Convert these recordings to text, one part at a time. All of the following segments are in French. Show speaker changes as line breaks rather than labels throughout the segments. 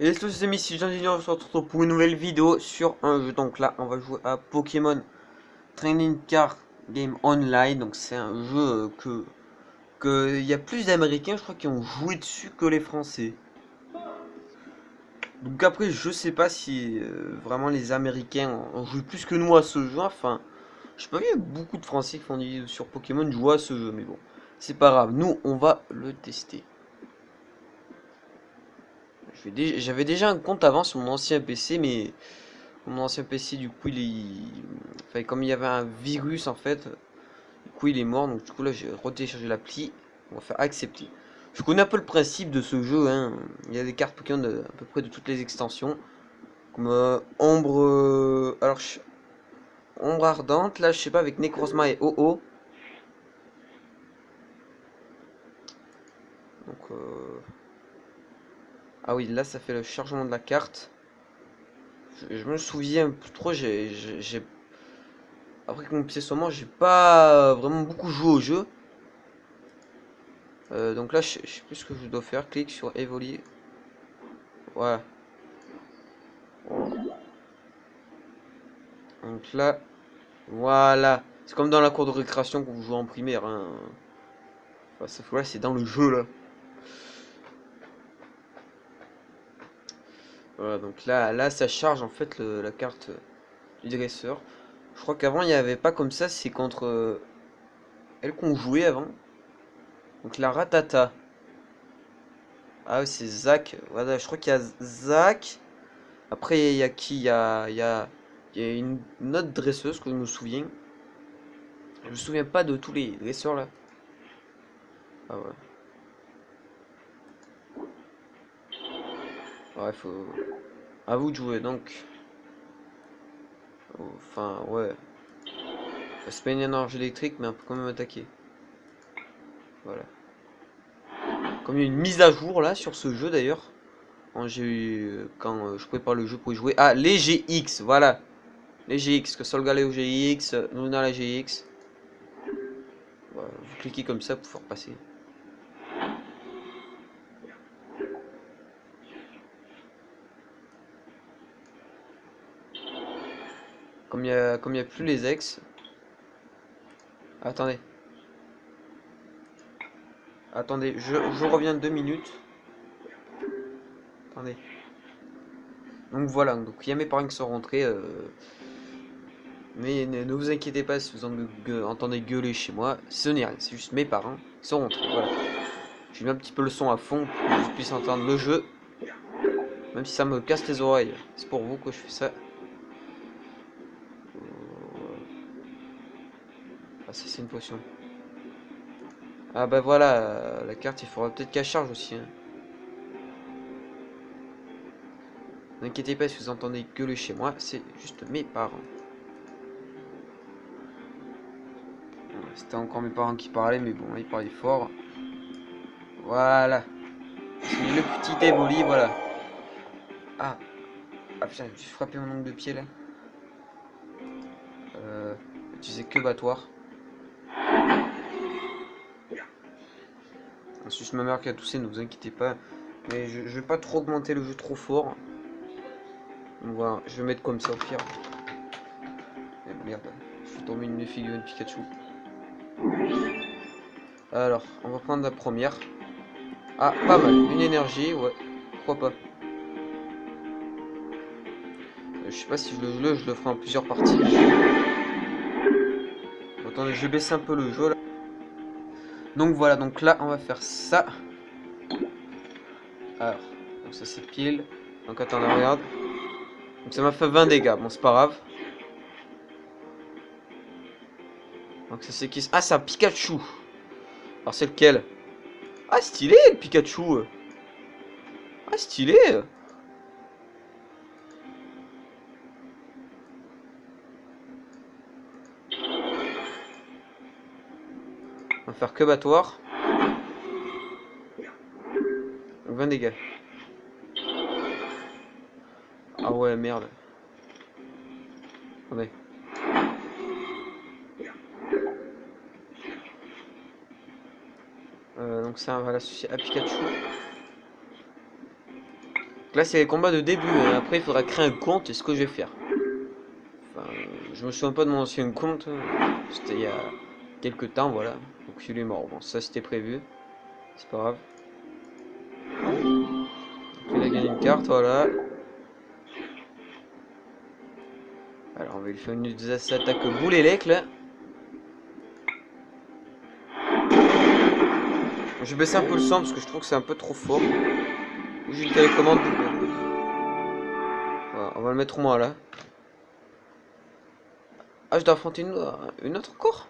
Et les tous amis, si Jean Junior, on se retrouve pour une nouvelle vidéo sur un jeu? Donc là, on va jouer à Pokémon Training Card Game Online. Donc c'est un jeu que y a plus d'Américains, je crois, qui ont joué dessus que les Français. Donc après, je sais pas si euh, vraiment les Américains ont joué plus que nous à ce jeu. Enfin, je sais pas, il y a beaucoup de Français qui font des sur Pokémon jouer à ce jeu, mais bon, c'est pas grave. Nous, on va le tester. J'avais déjà un compte avant sur mon ancien PC, mais mon ancien PC, du coup, il est... Comme il y avait un virus, en fait, du coup, il est mort. Donc, du coup, là, j'ai retéléchargé l'appli. On va faire accepter. Je connais un peu le principe de ce jeu. Hein. Il y a des cartes Pokémon de, à peu près de toutes les extensions. Comme euh, Ombre... Euh, alors, Ombre Ardente, là, je sais pas, avec Necrozma et OO. Donc... Euh... Ah oui, là ça fait le chargement de la carte. Je, me souviens plus trop, j'ai... Après que mon pied soit mort, j'ai pas vraiment beaucoup joué au jeu. Euh, donc là, je, sais plus ce que je dois faire. Clique sur évoluer. Voilà. Donc là, voilà. C'est comme dans la cour de récréation quand vous jouez en primaire. Hein. C'est dans le jeu là. Voilà, donc là, là ça charge en fait la carte du dresseur. Je crois qu'avant il n'y avait pas comme ça, c'est contre euh, elle qu'on jouait avant. Donc la ratata. Ah c'est Zach. Voilà, je crois qu'il y a Zach. Après, il y a qui? Il y a, y, a, y a une, autre dresseuse que je me souviens. Je me souviens pas de tous les dresseurs là. Ah ouais. Ouais, faut... À vous de jouer, donc. Enfin, ouais. C'est pas une énergie électrique, mais on peut quand même attaquer. Voilà. Comme il y a une mise à jour, là, sur ce jeu, d'ailleurs. Quand j'ai eu... Quand euh, je prépare le jeu pour y jouer. Ah, les GX, voilà. Les GX, que Solgaleo GX, Luna la GX. Vous cliquez comme ça pour pouvoir passer. Comme il n'y a, a plus les ex. Attendez. Attendez, je, je reviens deux minutes. Attendez. Donc voilà, donc il y a mes parents qui sont rentrés. Euh, mais ne, vous inquiétez pas si vous entendez gueuler chez moi. Ce n'est rien, c'est juste mes parents qui sont rentrés. Voilà. J'ai mis un petit peu le son à fond pour que je puisse entendre le jeu. Même si ça me casse les oreilles. C'est pour vous que je fais ça. C'est une potion. Ah bah voilà, euh, la carte il faudra peut-être qu'elle charge aussi. Hein. N'inquiétez pas si vous entendez gueuler chez moi, c'est juste mes parents. C'était encore mes parents qui parlaient, mais bon, ils parlaient fort. Voilà. Le petit évoli, voilà. Ah. Ah putain, j'ai frappé mon ongle de pied là. Euh, utiliser que battoir. Ma mère qui a toussé, ne vous inquiétez pas. Mais je, vais pas trop augmenter le jeu trop fort. Je vais mettre comme ça au pire. Eh, merde, je vais tomber une figurine Pikachu. Alors, on va prendre la première. Ah, pas mal. Une énergie, ouais. Pourquoi pas. Je sais pas si je le, je le ferai en plusieurs parties. Attendez, je baisse un peu le jeu là. Donc voilà, donc là on va faire ça. Alors, donc ça c'est pile. Donc attendez, regarde. Donc ça m'a fait 20 dégâts, bon c'est pas grave. Donc ça c'est qui Ah c'est un Pikachu. Alors c'est lequel? Ah stylé le Pikachu. Ah stylé. Va faire que battoir. 20 dégâts. Ah ouais, merde. Attendez. Euh, donc ça, va l'associer à Pikachu. là, c'est les combats de début. hein. Après, il faudra créer un compte. Et ce que je vais faire. Enfin, je me souviens pas de mon ancien compte. C'était il y a quelques temps, voilà. Donc, il est mort. Bon, ça, c'était prévu. C'est pas grave. Il a gagné une carte, voilà. Alors, on va lui faire une attaque boule élec, là. Je vais baisser un peu le son parce que je trouve que c'est un peu trop fort. J'ai une télécommande. Voilà, on va le mettre au moins là. Ah, je dois affronter une, une autre encore?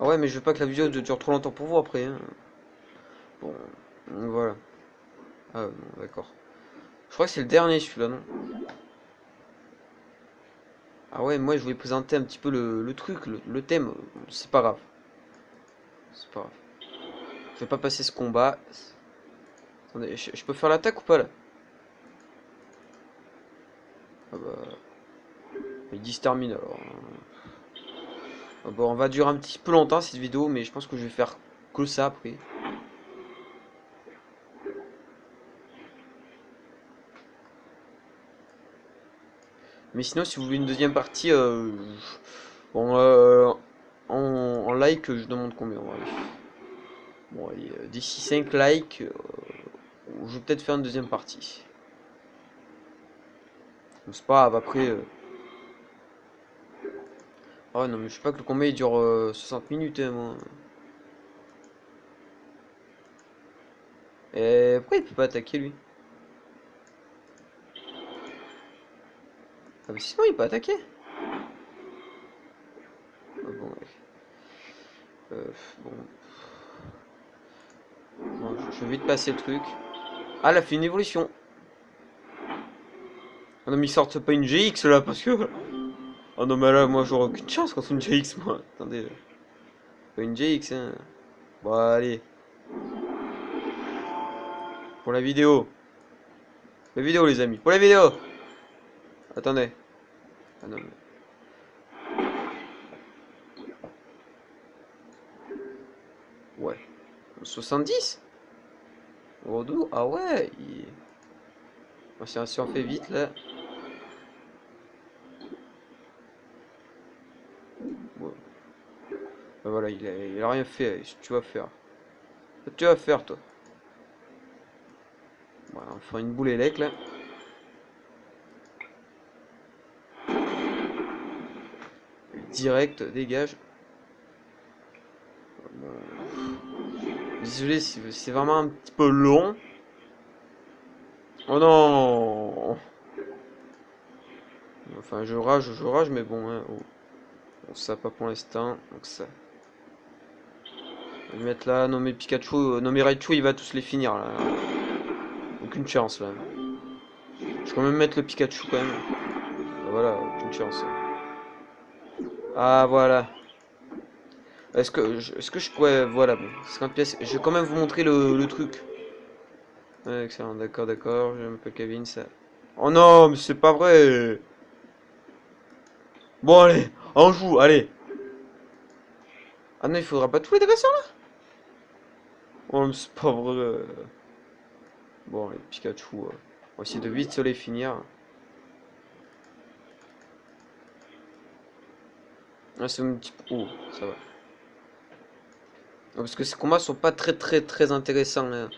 Ah ouais, mais je veux pas que la vidéo dure trop longtemps pour vous après. hein. Bon, voilà. Ah, bon, d'accord. Je crois que c'est le dernier celui-là, non? Ah ouais, moi je voulais présenter un petit peu le, le truc, le, le thème. C'est pas grave. C'est pas grave. Je vais pas passer ce combat. Attendez, je, peux faire l'attaque ou pas là? Ah bah... Il termine alors. Bon, on va durer un petit peu longtemps cette vidéo, mais je pense que je vais faire que ça après. Mais sinon, si vous voulez une deuxième partie, euh, bon, euh, en, like, je demande combien euh, d'ici 5 likes, je vais peut-être faire une deuxième partie. C'est pas après. Euh, Oh non, mais je sais pas que le combat il dure euh, 60 minutes, hein, moi. Et pourquoi il peut pas attaquer lui? Ah, mais sinon il peut attaquer. Ah. Euh, bon. Bon, je, vais vite passer le truc. Ah, a fait une évolution. Ah non, mais ils sortent pas une GX là parce que. Oh non, mais là, moi j'aurais aucune chance contre une GX, moi. Attendez. Pas une GX, hein. Bon, allez. Pour la vidéo. La vidéo, les amis. Pour la vidéo. Attendez. Ah non, mais. Ouais. 70 Rodou Ah ouais il... Si, si on fait vite là. Ben voilà, il a, rien fait. Tu vas faire tu vas faire toi Voilà, on fera une boule élec là. Direct, dégage. Désolé c'est vraiment un petit peu long. Oh non Enfin, je rage, je rage, mais bon, hein, oh. Bon, ça pas pour l'instant, donc ça. Mettre là, mais Pikachu, euh, mais Raichu, il va tous les finir là. Aucune chance là. Je vais quand même mettre le Pikachu quand même. Ah, Voilà, aucune chance. Ah voilà. Est-ce que, est-ce que je pourrais, voilà, bon, 50 pièces. Je vais quand même vous montrer le, truc. Excellent, d'accord, d'accord. Je m'appelle Kevin, ça. Oh non, mais c'est pas vrai. Bon allez, on joue, allez. Ah non, il faudra pas tous les dresseurs là? Oh c'est pas vrai. Bon, les Pikachu, euh, on va essayer de vite se les finir. Ah, c'est un petit peu... Oh, ça va. Ah, Parce que ces combats sont pas très très très intéressants. là.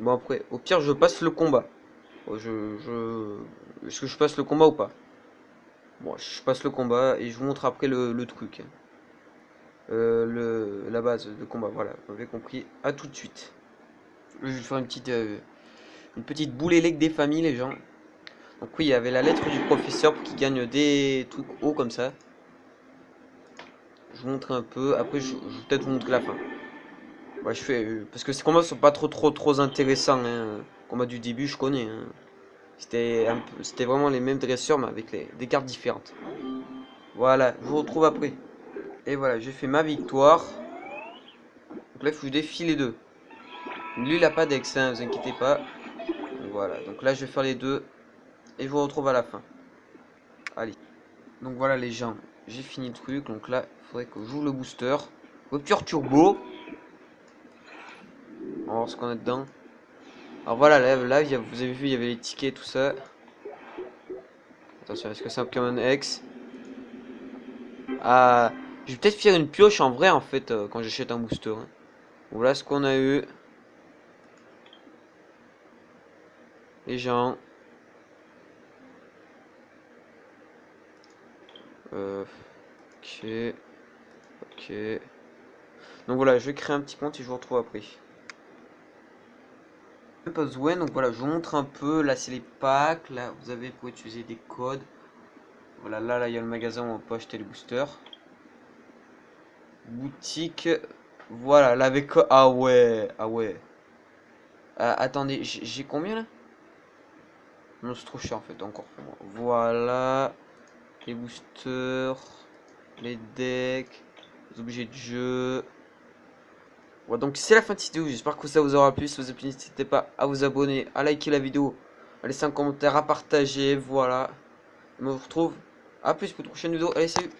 Bon après, au pire je passe le combat. Oh, Je, je... Est-ce que je passe le combat ou pas? Bon, je passe le combat et je vous montre après le, truc. Euh, le, la base de combat, voilà, vous avez compris. À tout de suite. Je vais faire une petite, euh, une petite boule élec des familles, les gens. Donc oui, il y avait la lettre du professeur pour qu'il gagne des trucs hauts comme ça. Je vous montre un peu. Après, je, vais peut-être vous montrer la fin. Je fais euh, parce que ces combats sont pas trop trop trop intéressants. Hein. Combat du début, je connais. hein. C'était vraiment les mêmes dresseurs, mais avec des cartes différentes. Voilà, je vous retrouve après. Et voilà, j'ai fait ma victoire. Donc là, il faut que je défie les deux. Lui, il a pas d'ex, hein, vous inquiétez pas. Voilà, donc là, je vais faire les deux. Et je vous retrouve à la fin. Allez. Donc voilà, les gens, j'ai fini le truc. Donc là, il faudrait que j'ouvre le booster. Rupture turbo. On va voir ce qu'on a dedans. Alors voilà, là, a- vous avez vu, il y avait les tickets, tout ça. Attention, est-ce que c'est un Pokémon X? Ah, je vais peut-être faire une pioche en vrai, en fait, euh, quand j'achète un booster. hein. Voilà ce qu'on a eu. Les gens. Euh, ok. Ok. Donc voilà, je vais créer un petit compte et je vous retrouve après. Pas besoin, donc voilà, je vous montre un peu. Là, c'est les packs. Là, vous avez pour utiliser des codes. Voilà, là, là, il y a le magasin où on peut acheter les boosters. Boutique. Voilà, là, avec. Ah ouais, ah ouais. Ah, attendez, j'ai combien là? Non, c'est trop cher en fait, encore. Voilà. Les boosters. Les decks. Les objets de jeu. Voilà, donc c'est la fin de cette vidéo. J'espère que ça vous aura plu. Si vous avez plu, n'hésitez pas à vous abonner, à liker la vidéo, à laisser un commentaire, à partager. Voilà. On se retrouve à plus pour une prochaine vidéo. Allez, salut